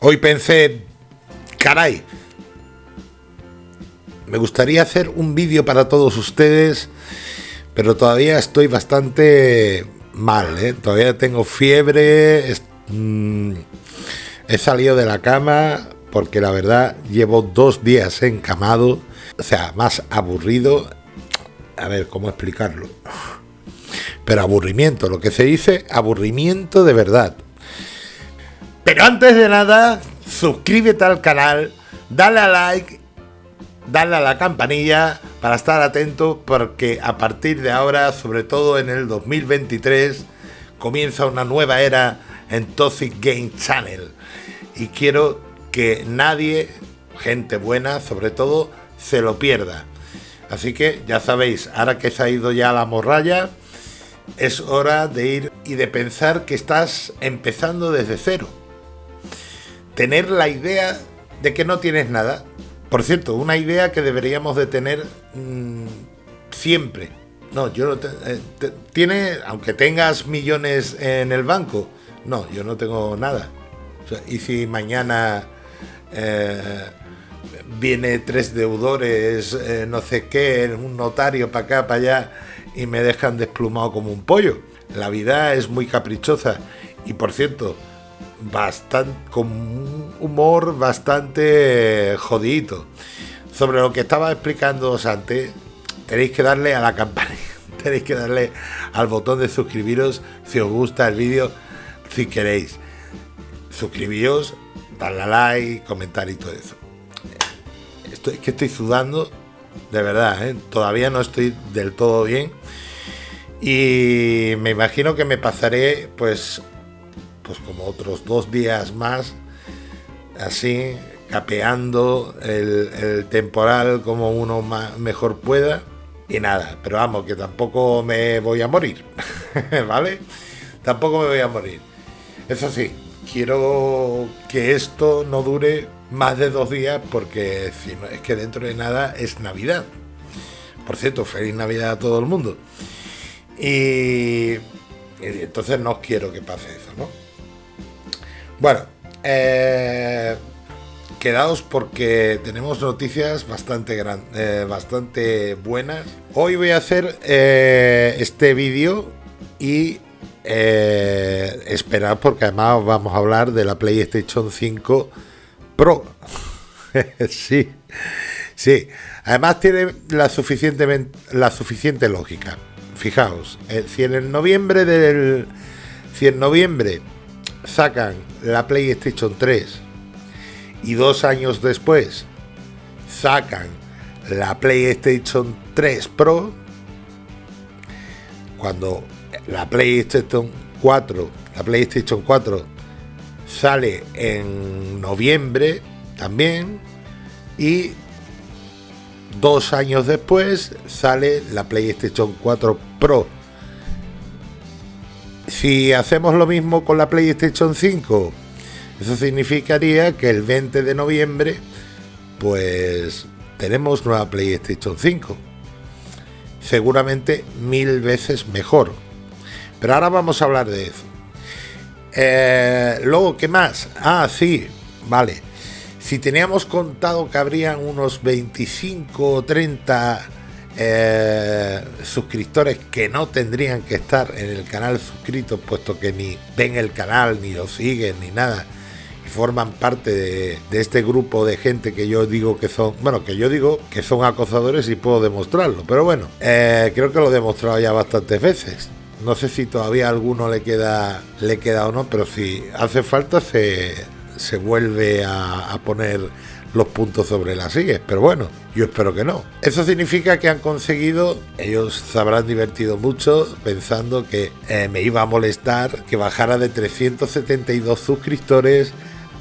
Hoy pensé, caray, me gustaría hacer un vídeo para todos ustedes, pero todavía estoy bastante mal, ¿eh? todavía tengo fiebre, mm, he salido de la cama porque la verdad llevo dos días encamado, o sea, más aburrido, a ver cómo explicarlo, pero aburrimiento, lo que se dice aburrimiento de verdad. Pero antes de nada, suscríbete al canal, dale a like, dale a la campanilla para estar atento porque a partir de ahora, sobre todo en el 2023, comienza una nueva era en Toxic Game Channel. Y quiero que nadie, gente buena sobre todo, se lo pierda. Así que ya sabéis, ahora que se ha ido ya la morralla, es hora de ir y de pensar que estás empezando desde cero tener la idea de que no tienes nada. Por cierto, una idea que deberíamos de tener mm, siempre. No, yo no eh, tiene, aunque tengas millones en el banco, no, yo no tengo nada. y si mañana eh, viene tres deudores, eh, no sé qué, un notario para acá, para allá, y me dejan desplumado como un pollo. La vida es muy caprichosa. Y por cierto, bastante, con un humor bastante jodidito. Sobre lo que estaba explicando antes, tenéis que darle a la campanita, tenéis que darle al botón de suscribiros si os gusta el vídeo, si queréis. Suscribíos, darle a like, comentar y todo eso. Estoy, es que estoy sudando, de verdad, ¿eh? todavía no estoy del todo bien. Y me imagino que me pasaré pues pues como otros dos días más, así, capeando el, temporal como uno mejor pueda. Y nada, pero vamos, que tampoco me voy a morir, ¿vale? Tampoco me voy a morir. Eso sí, quiero que esto no dure más de dos días porque si no, es que dentro de nada es Navidad. Por cierto, feliz Navidad a todo el mundo. Y, y entonces no quiero que pase eso, ¿no? Bueno, eh, quedaos porque tenemos noticias bastante, eh, bastante buenas. Hoy voy a hacer eh, este vídeo y esperar porque además vamos a hablar de la PlayStation 5 Pro. sí, sí. Además tiene la, la suficiente lógica. Fijaos, si en noviembre del... Si en noviembre sacan la PlayStation 3 y dos años después sacan la PlayStation 3 Pro, cuando la PlayStation 4, la PlayStation 4 sale en noviembre también y dos años después sale la PlayStation 4 Pro si hacemos lo mismo con la PlayStation 5, eso significaría que el 20 de noviembre, pues tenemos nueva PlayStation 5. Seguramente mil veces mejor. Pero ahora vamos a hablar de eso. Eh, luego, ¿qué más? Ah, sí, vale. Si teníamos contado que habrían unos 25 o 30 eh, suscriptores que no tendrían que estar en el canal suscritos, puesto que ni ven el canal, ni lo siguen, ni nada, y forman parte de, este grupo de gente que yo digo que son, bueno, que yo digo que son acosadores y puedo demostrarlo, pero bueno, eh, creo que lo he demostrado ya bastantes veces. No sé si todavía a alguno le queda, le queda o no, pero si hace falta se, se vuelve a poner los puntos sobre las sillas, pero bueno, yo espero que no. Eso significa que han conseguido, ellos se habrán divertido mucho pensando que eh, me iba a molestar que bajara de 372 suscriptores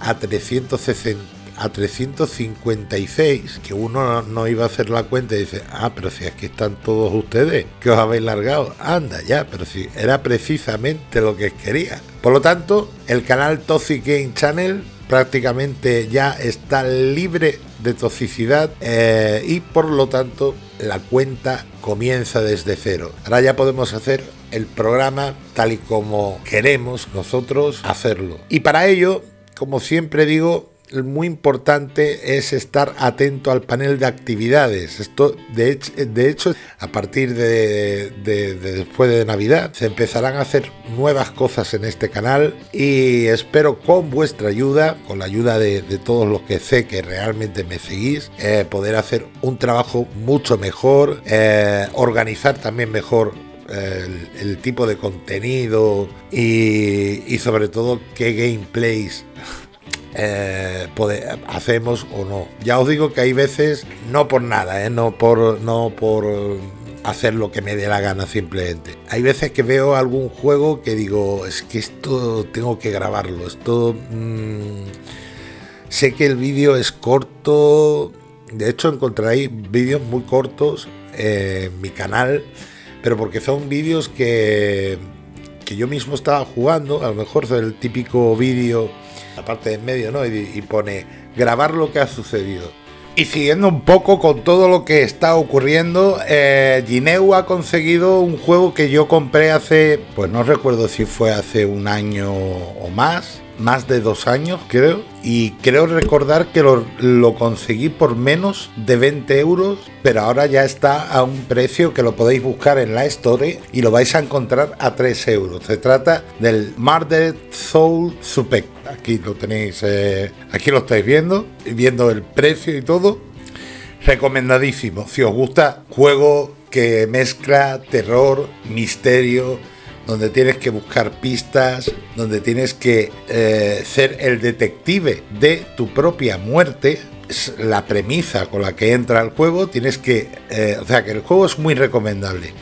a 360 a 356, que uno no iba a hacer la cuenta y dice, ah, pero si aquí están todos ustedes, que os habéis largado, anda ya, pero si era precisamente lo que quería. Por lo tanto, el canal Toxic Game Channel prácticamente ya está libre de toxicidad eh, y por lo tanto la cuenta comienza desde cero. Ahora ya podemos hacer el programa tal y como queremos nosotros hacerlo. Y para ello como siempre digo, muy importante es estar atento al panel de actividades. Esto, de, hecho, a partir de, después de Navidad, se empezarán a hacer nuevas cosas en este canal y espero con vuestra ayuda, con la ayuda de, todos los que sé que realmente me seguís, eh, poder hacer un trabajo mucho mejor, eh, organizar también mejor el, tipo de contenido y sobre todo qué gameplays eh, hacemos o no. Ya os digo que hay veces, no por nada, eh, no, por, no por hacer lo que me dé la gana simplemente. Hay veces que veo algún juego que digo, es que esto tengo que grabarlo, esto... Mm, sé que el vídeo es corto, de hecho encontraréis vídeos muy cortos en mi canal, pero porque son vídeos que, que yo mismo estaba jugando, a lo mejor es el típico vídeo la parte de en medio, ¿no? Y, pone grabar lo que ha sucedido. Y siguiendo un poco con todo lo que está ocurriendo, eh, Gineu ha conseguido un juego que yo compré hace, pues no recuerdo si fue hace un año o más, más de dos años, creo. Y creo recordar que lo, conseguí por menos de 20 euros, pero ahora ya está a un precio que lo podéis buscar en la Store y lo vais a encontrar a 3 euros. Se trata del Murdered Soul Supec. Aquí lo tenéis, eh, aquí lo estáis viendo, viendo el precio y todo. Recomendadísimo. Si os gusta, juego que mezcla terror, misterio, donde tienes que buscar pistas, donde tienes que eh, ser el detective de tu propia muerte. Es la premisa con la que entra el juego. Tienes que. Eh, o sea que el juego es muy recomendable.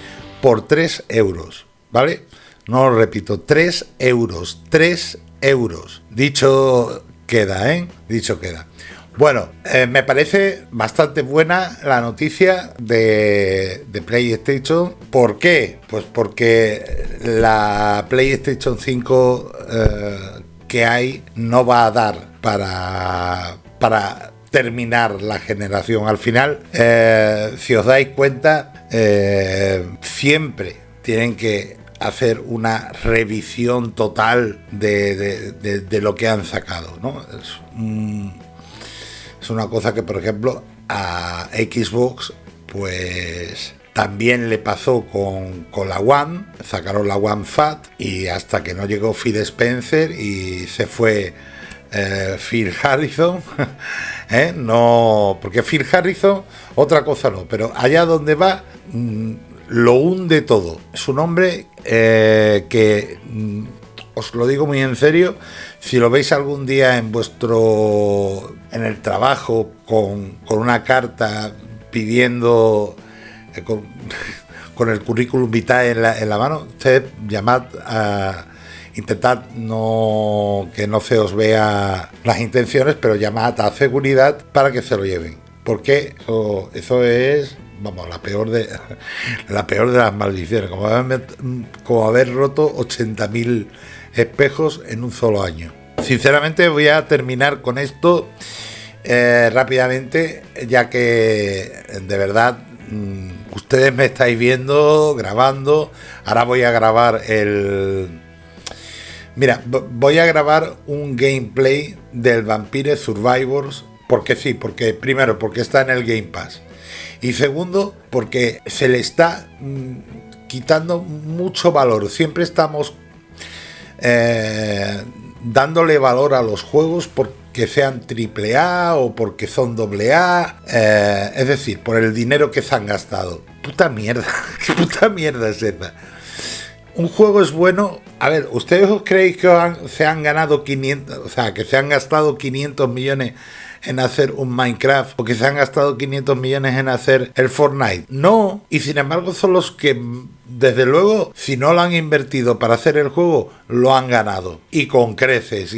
Por 3 euros. ¿Vale? No lo repito, 3 euros. 3 euros. Dicho queda, ¿eh? Dicho queda. Bueno, eh, me parece bastante buena la noticia de, PlayStation. ¿Por qué? Pues porque la PlayStation 5 eh, que hay no va a dar para, para terminar la generación. Al final, eh, si os dais cuenta, siempre tienen que hacer una revisión total de, lo que han sacado. ¿no? Es una cosa que, por ejemplo, a Xbox, pues también le pasó con, la One, sacaron la One Fat y hasta que no llegó Phil Spencer y se fue eh, Phil Harrison, ¿eh? no, porque Phil Harrison, otra cosa no, pero allá donde va, mm, lo hunde todo. Es un hombre eh, que, mm, os lo digo muy en serio, si lo veis algún día en vuestro en el trabajo con, una carta pidiendo eh, con, el currículum vitae en la, en la mano, usted llamad a intentad no que no se os vea las intenciones, pero llamad a seguridad para que se lo lleven. Porque eso, eso es vamos, la peor de la peor de las maldiciones, como haber, como haber roto 80.000 espejos en un solo año. Sinceramente voy a terminar con esto eh, rápidamente, ya que de verdad mm, ustedes me estáis viendo, grabando. Ahora voy a grabar el... Mira, voy a grabar un gameplay del Vampire Survivors. Porque sí, porque primero, porque está en el Game Pass. Y segundo, porque se le está mm, quitando mucho valor. Siempre estamos eh, dándole valor a los juegos porque sean triple A o porque son doble A, eh, es decir, por el dinero que se han gastado. Puta mierda, qué puta mierda es esa. Un juego es bueno. A ver, ¿ustedes creéis que se han ganado 500, o sea, que se han gastado 500 millones en hacer un Minecraft o que se han gastado 500 millones en hacer el Fortnite? No, y sin embargo son los que desde luego, si no lo han invertido para hacer el juego, lo han ganado. Y con creces,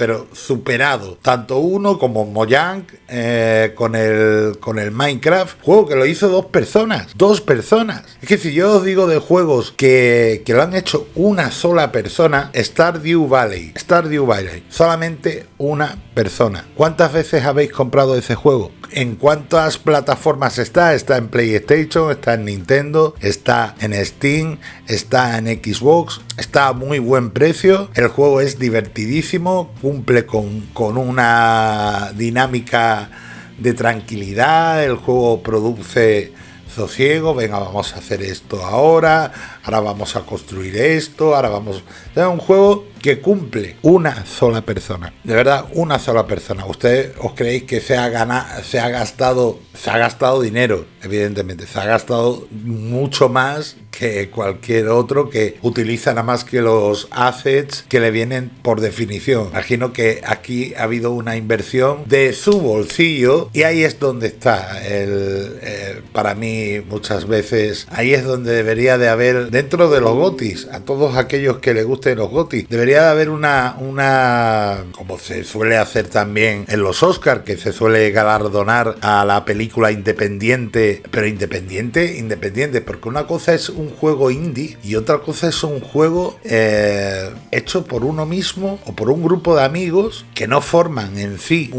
pero superado. Tanto uno como Mojang eh, con, el, con el Minecraft. Juego que lo hizo dos personas. Dos personas. Es que si yo os digo de juegos que, que lo han hecho una sola persona, Stardew Valley. Stardew Valley. Solamente una persona. ¿Cuántas veces habéis comprado ese juego? ¿En cuántas plataformas está? Está en PlayStation, está en Nintendo, está en Steam, está en Xbox, está a muy buen precio. El juego es divertidísimo, cumple con, con una dinámica de tranquilidad, el juego produce sosiego, venga, vamos a hacer esto ahora, ahora vamos a construir esto, ahora vamos... Es un juego que cumple una sola persona, de verdad, una sola persona. Ustedes os creéis que se ha ganado, se ha gastado, se ha gastado dinero, evidentemente, se ha gastado mucho más que cualquier otro que utiliza nada más que los assets que le vienen por definición. Imagino que aquí ha habido una inversión de su bolsillo y ahí es donde está el, eh, para mí muchas veces ahí es donde debería de haber dentro de los gotis a todos aquellos que les gusten los gotis debería de haber una una como se suele hacer también en los Oscars que se suele galardonar a la película independiente pero independiente independiente porque una cosa es un juego indie y otra cosa es un juego eh, hecho por uno mismo o por un grupo de amigos que no forman en sí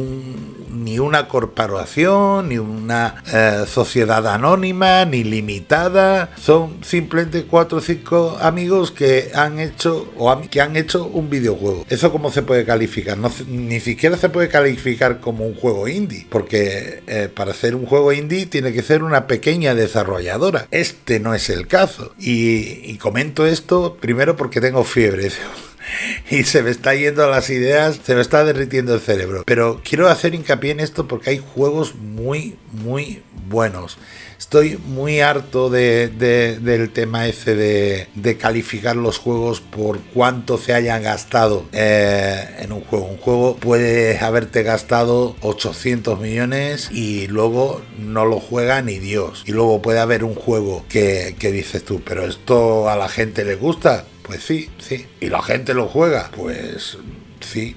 ni una corporación, ni una eh, sociedad anónima, ni limitada. Son simplemente cuatro o cinco amigos que han hecho o que han hecho un videojuego. ¿Eso cómo se puede calificar? No, ni siquiera se puede calificar como un juego indie, porque eh, para hacer un juego indie tiene que ser una pequeña desarrolladora. Este no es el caso. Y, comento esto primero porque tengo fiebre y se me está yendo las ideas, se me está derritiendo el cerebro. Pero quiero hacer hincapié en esto porque hay juegos muy, muy buenos. Estoy muy harto de, del tema ese de, calificar los juegos por cuánto se hayan gastado eh, en un juego. Un juego puede haberte gastado 800 millones y luego no lo juega ni Dios. Y luego puede haber un juego que dices tú, pero esto a la gente le gusta. Pues sí, sí. ¿Y la gente lo juega? Pues sí.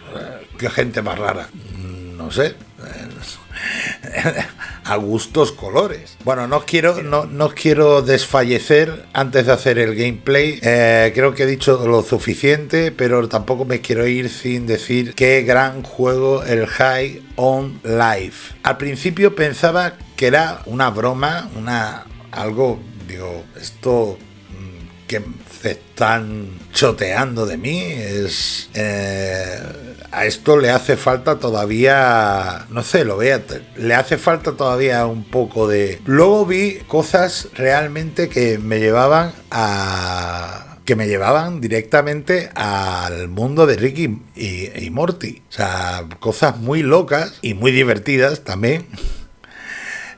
¿Qué gente más rara? No sé. a gustos colores. Bueno, no quiero, no, no quiero desfallecer antes de hacer el gameplay. Eh, creo que he dicho lo suficiente, pero tampoco me quiero ir sin decir qué gran juego el High on Life. Al principio pensaba que era una broma, una algo, digo, esto mm, que están choteando de mí es eh, a esto le hace falta todavía, no sé, lo vea, le hace falta todavía un poco de... Luego vi cosas realmente que me llevaban a que me llevaban directamente al mundo de Ricky y, y Morty. O sea, cosas muy locas y muy divertidas también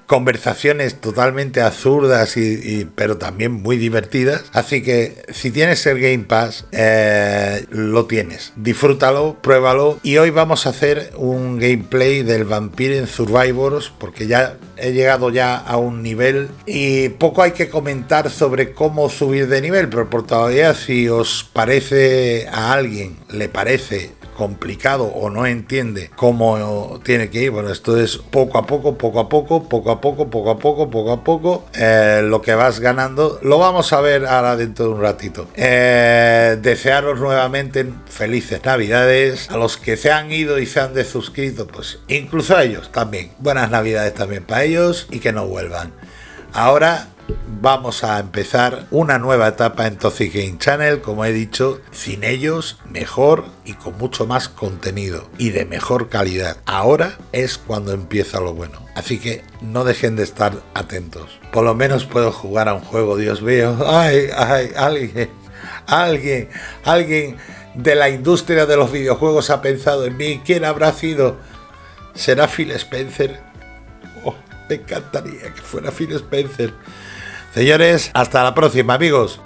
conversaciones totalmente absurdas y, pero también muy divertidas. Así que si tienes el Game Pass, eh, lo tienes. Disfrútalo, pruébalo. Y hoy vamos a hacer un gameplay del Vampire Survivors porque ya he llegado ya a un nivel y poco hay que comentar sobre cómo subir de nivel, pero por todavía si os parece a alguien, le parece complicado o no entiende cómo tiene que ir, bueno, esto es poco a poco, poco a poco, poco a poco, poco a poco, poco a poco, eh, lo que vas ganando, lo vamos a ver ahora dentro de un ratito. Eh, desearos nuevamente felices navidades, a los que se han ido y se han desuscrito, pues incluso a ellos también, buenas navidades también para ellos y que no vuelvan. Ahora vamos a empezar una nueva etapa en Toxic Game Channel, como he dicho, sin ellos, mejor y con mucho más contenido y de mejor calidad. Ahora es cuando empieza lo bueno. Así que no dejen de estar atentos. Por lo menos puedo jugar a un juego, Dios mío. Ay, ay, alguien, alguien, alguien de la industria de los videojuegos ha pensado en mí. ¿Quién habrá sido? ¿Será Phil Spencer? Oh, me encantaría que fuera Phil Spencer. Señores, hasta la próxima, amigos.